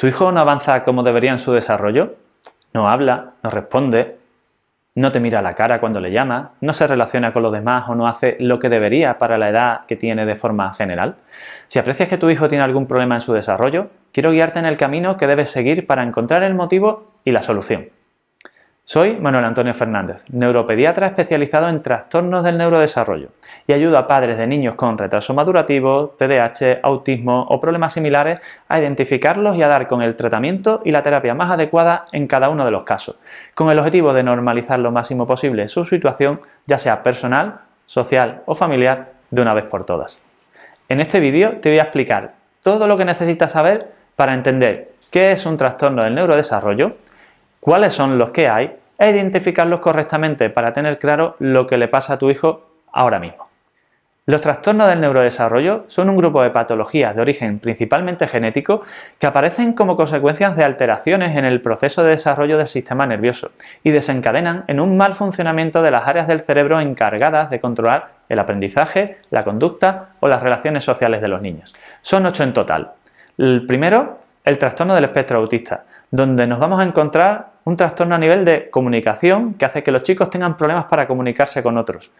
¿Tu hijo no avanza como debería en su desarrollo? No habla, no responde, no te mira a la cara cuando le llamas, no se relaciona con los demás o no hace lo que debería para la edad que tiene de forma general. Si aprecias que tu hijo tiene algún problema en su desarrollo, quiero guiarte en el camino que debes seguir para encontrar el motivo y la solución. Soy Manuel Antonio Fernández, neuropediatra especializado en trastornos del neurodesarrollo y ayudo a padres de niños con retraso madurativo, TDAH, autismo o problemas similares a identificarlos y a dar con el tratamiento y la terapia más adecuada en cada uno de los casos, con el objetivo de normalizar lo máximo posible su situación, ya sea personal, social o familiar, de una vez por todas. En este vídeo te voy a explicar todo lo que necesitas saber para entender qué es un trastorno del neurodesarrollo, cuáles son los que hay e identificarlos correctamente para tener claro lo que le pasa a tu hijo ahora mismo. Los trastornos del neurodesarrollo son un grupo de patologías de origen principalmente genético que aparecen como consecuencias de alteraciones en el proceso de desarrollo del sistema nervioso y desencadenan en un mal funcionamiento de las áreas del cerebro encargadas de controlar el aprendizaje, la conducta o las relaciones sociales de los niños. Son ocho en total. El primero, el trastorno del espectro autista, donde nos vamos a encontrar un trastorno a nivel de comunicación que hace que los chicos tengan problemas para comunicarse con otros.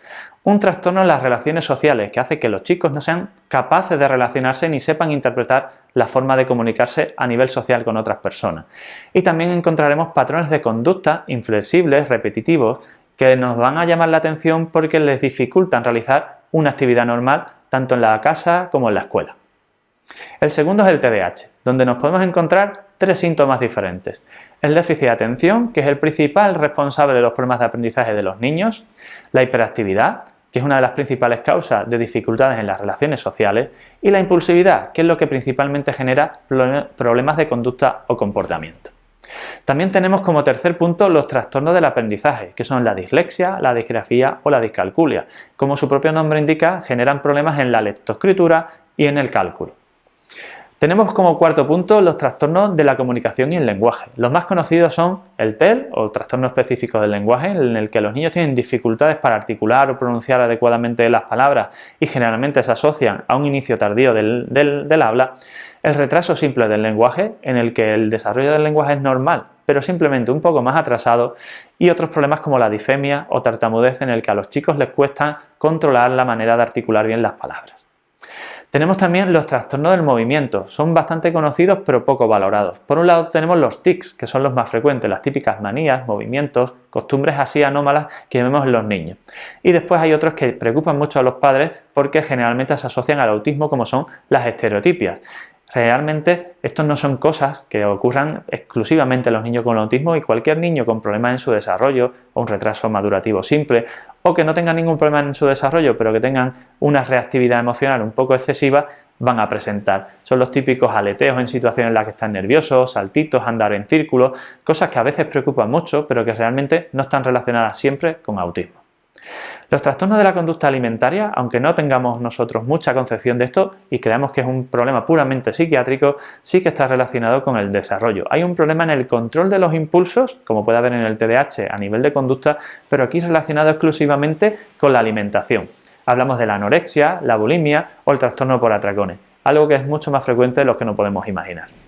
Un trastorno en las relaciones sociales que hace que los chicos no sean capaces de relacionarse ni sepan interpretar la forma de comunicarse a nivel social con otras personas. Y también encontraremos patrones de conducta inflexibles, repetitivos, que nos van a llamar la atención porque les dificultan realizar una actividad normal tanto en la casa como en la escuela. El segundo es el TDAH, donde nos podemos encontrar tres síntomas diferentes. El déficit de atención, que es el principal responsable de los problemas de aprendizaje de los niños, la hiperactividad, que es una de las principales causas de dificultades en las relaciones sociales, y la impulsividad, que es lo que principalmente genera problemas de conducta o comportamiento. También tenemos como tercer punto los trastornos del aprendizaje, que son la dislexia, la disgrafía o la discalculia. Como su propio nombre indica, generan problemas en la lectoescritura y en el cálculo. Tenemos como cuarto punto los trastornos de la comunicación y el lenguaje. Los más conocidos son el TEL, o trastorno específico del lenguaje, en el que los niños tienen dificultades para articular o pronunciar adecuadamente las palabras y generalmente se asocian a un inicio tardío del, del habla. El retraso simple del lenguaje, en el que el desarrollo del lenguaje es normal, pero simplemente un poco más atrasado, y otros problemas como la difemia o tartamudez, en el que a los chicos les cuesta controlar la manera de articular bien las palabras. Tenemos también los trastornos del movimiento, son bastante conocidos pero poco valorados. Por un lado tenemos los tics, que son los más frecuentes, las típicas manías, movimientos, costumbres así anómalas que vemos en los niños. Y después hay otros que preocupan mucho a los padres porque generalmente se asocian al autismo como son las estereotipias. Realmente estos no son cosas que ocurran exclusivamente en los niños con autismo y cualquier niño con problemas en su desarrollo o un retraso madurativo simple o que no tengan ningún problema en su desarrollo pero que tengan una reactividad emocional un poco excesiva van a presentar. Son los típicos aleteos en situaciones en las que están nerviosos, saltitos, andar en círculos, cosas que a veces preocupan mucho pero que realmente no están relacionadas siempre con autismo. Los trastornos de la conducta alimentaria, aunque no tengamos nosotros mucha concepción de esto y creamos que es un problema puramente psiquiátrico, sí que está relacionado con el desarrollo. Hay un problema en el control de los impulsos, como puede haber en el TDAH a nivel de conducta, pero aquí relacionado exclusivamente con la alimentación. Hablamos de la anorexia, la bulimia o el trastorno por atracones, algo que es mucho más frecuente de lo que no podemos imaginar.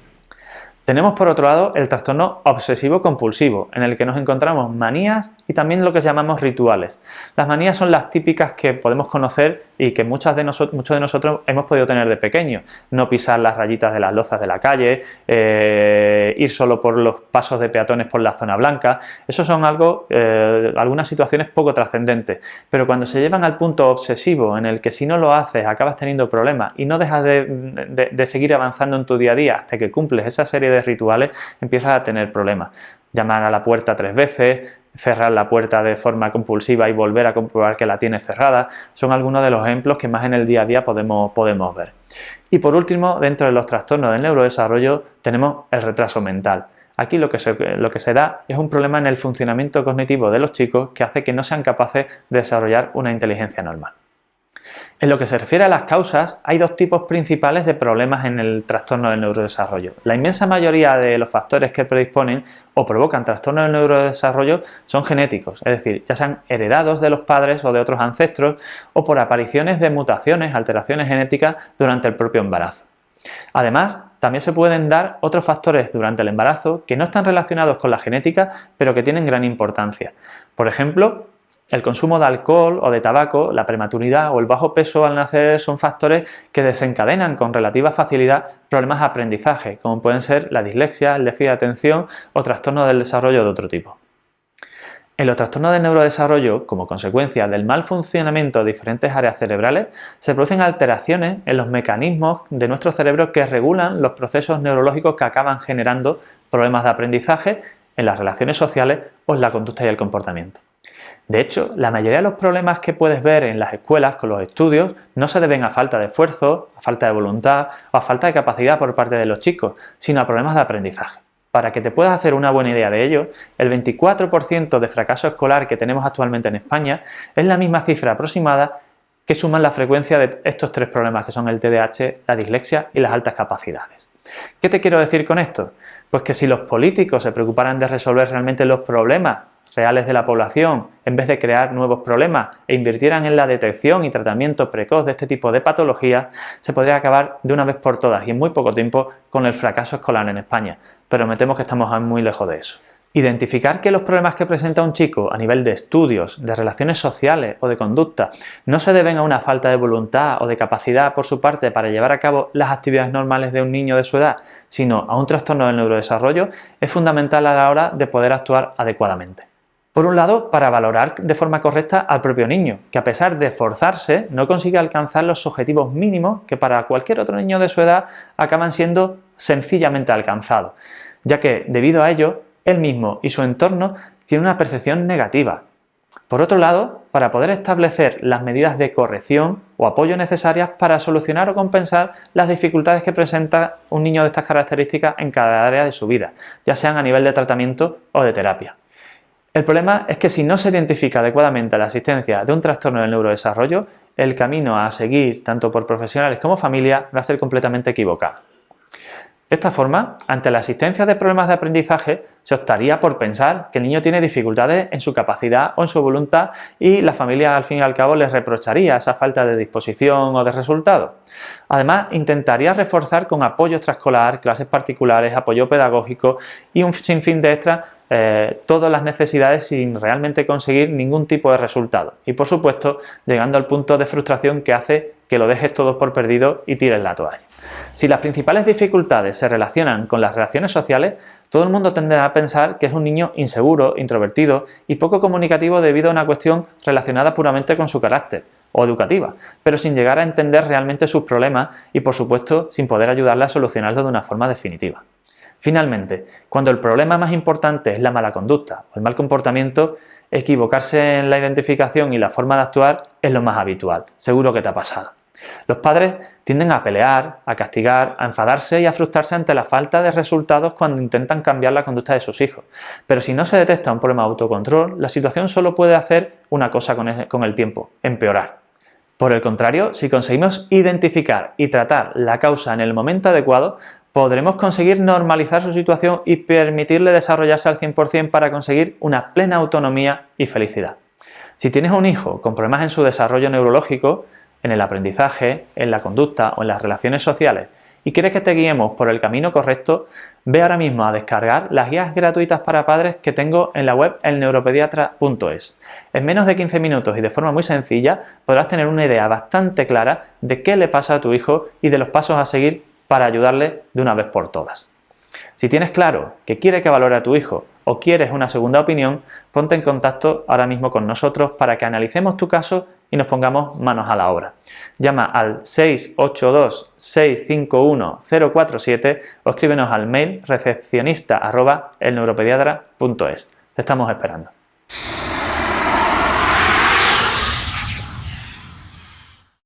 Tenemos por otro lado el trastorno obsesivo-compulsivo, en el que nos encontramos manías y también lo que llamamos rituales. Las manías son las típicas que podemos conocer y que muchas de muchos de nosotros hemos podido tener de pequeños. No pisar las rayitas de las lozas de la calle, eh, ir solo por los pasos de peatones por la zona blanca. Eso son algo, eh, algunas situaciones poco trascendentes, pero cuando se llevan al punto obsesivo en el que si no lo haces acabas teniendo problemas y no dejas de, de seguir avanzando en tu día a día hasta que cumples esa serie de rituales, empiezas a tener problemas. Llamar a la puerta tres veces, cerrar la puerta de forma compulsiva y volver a comprobar que la tiene cerrada, son algunos de los ejemplos que más en el día a día podemos, podemos ver. Y por último, dentro de los trastornos del neurodesarrollo tenemos el retraso mental. Aquí lo que, lo que se da es un problema en el funcionamiento cognitivo de los chicos que hace que no sean capaces de desarrollar una inteligencia normal. En lo que se refiere a las causas, hay dos tipos principales de problemas en el trastorno del neurodesarrollo. La inmensa mayoría de los factores que predisponen o provocan trastorno del neurodesarrollo son genéticos, es decir, ya sean heredados de los padres o de otros ancestros o por apariciones de mutaciones, alteraciones genéticas durante el propio embarazo. Además, también se pueden dar otros factores durante el embarazo que no están relacionados con la genética, pero que tienen gran importancia. Por ejemplo, el consumo de alcohol o de tabaco, la prematuridad o el bajo peso al nacer son factores que desencadenan con relativa facilidad problemas de aprendizaje, como pueden ser la dislexia, el déficit de atención o trastornos del desarrollo de otro tipo. En los trastornos de neurodesarrollo, como consecuencia del mal funcionamiento de diferentes áreas cerebrales, se producen alteraciones en los mecanismos de nuestro cerebro que regulan los procesos neurológicos que acaban generando problemas de aprendizaje en las relaciones sociales o en la conducta y el comportamiento. De hecho, la mayoría de los problemas que puedes ver en las escuelas con los estudios no se deben a falta de esfuerzo, a falta de voluntad o a falta de capacidad por parte de los chicos, sino a problemas de aprendizaje. Para que te puedas hacer una buena idea de ello, el 24% de fracaso escolar que tenemos actualmente en España es la misma cifra aproximada que suman la frecuencia de estos tres problemas que son el TDAH, la dislexia y las altas capacidades. ¿Qué te quiero decir con esto? Pues que si los políticos se preocuparan de resolver realmente los problemas reales de la población en vez de crear nuevos problemas e invirtieran en la detección y tratamiento precoz de este tipo de patologías, se podría acabar de una vez por todas y en muy poco tiempo con el fracaso escolar en España, pero me temo que estamos muy lejos de eso. Identificar que los problemas que presenta un chico a nivel de estudios, de relaciones sociales o de conducta no se deben a una falta de voluntad o de capacidad por su parte para llevar a cabo las actividades normales de un niño de su edad, sino a un trastorno del neurodesarrollo, es fundamental a la hora de poder actuar adecuadamente. Por un lado, para valorar de forma correcta al propio niño, que a pesar de esforzarse no consigue alcanzar los objetivos mínimos que para cualquier otro niño de su edad acaban siendo sencillamente alcanzados, ya que debido a ello, él mismo y su entorno tienen una percepción negativa. Por otro lado, para poder establecer las medidas de corrección o apoyo necesarias para solucionar o compensar las dificultades que presenta un niño de estas características en cada área de su vida, ya sean a nivel de tratamiento o de terapia. El problema es que si no se identifica adecuadamente la existencia de un trastorno del neurodesarrollo, el camino a seguir, tanto por profesionales como familia, va a ser completamente equivocado. De esta forma, ante la existencia de problemas de aprendizaje, se optaría por pensar que el niño tiene dificultades en su capacidad o en su voluntad y la familia al fin y al cabo les reprocharía esa falta de disposición o de resultado. Además, intentaría reforzar con apoyo extraescolar, clases particulares, apoyo pedagógico y un sinfín de extras eh, todas las necesidades sin realmente conseguir ningún tipo de resultado. Y por supuesto, llegando al punto de frustración que hace que lo dejes todo por perdido y tires la toalla. Si las principales dificultades se relacionan con las relaciones sociales, todo el mundo tenderá a pensar que es un niño inseguro, introvertido y poco comunicativo debido a una cuestión relacionada puramente con su carácter o educativa, pero sin llegar a entender realmente sus problemas y por supuesto sin poder ayudarle a solucionarlo de una forma definitiva. Finalmente, cuando el problema más importante es la mala conducta o el mal comportamiento, equivocarse en la identificación y la forma de actuar es lo más habitual, seguro que te ha pasado. Los padres tienden a pelear, a castigar, a enfadarse y a frustrarse ante la falta de resultados cuando intentan cambiar la conducta de sus hijos. Pero si no se detecta un problema de autocontrol, la situación solo puede hacer una cosa con el tiempo, empeorar. Por el contrario, si conseguimos identificar y tratar la causa en el momento adecuado, podremos conseguir normalizar su situación y permitirle desarrollarse al 100% para conseguir una plena autonomía y felicidad. Si tienes un hijo con problemas en su desarrollo neurológico, en el aprendizaje, en la conducta o en las relaciones sociales y quieres que te guiemos por el camino correcto, ve ahora mismo a descargar las guías gratuitas para padres que tengo en la web elneuropediatra.es. En menos de 15 minutos y de forma muy sencilla podrás tener una idea bastante clara de qué le pasa a tu hijo y de los pasos a seguir para ayudarle de una vez por todas. Si tienes claro que quiere que valore a tu hijo o quieres una segunda opinión, ponte en contacto ahora mismo con nosotros para que analicemos tu caso y nos pongamos manos a la obra. Llama al 682-651-047 o escríbenos al mail recepcionista Te estamos esperando.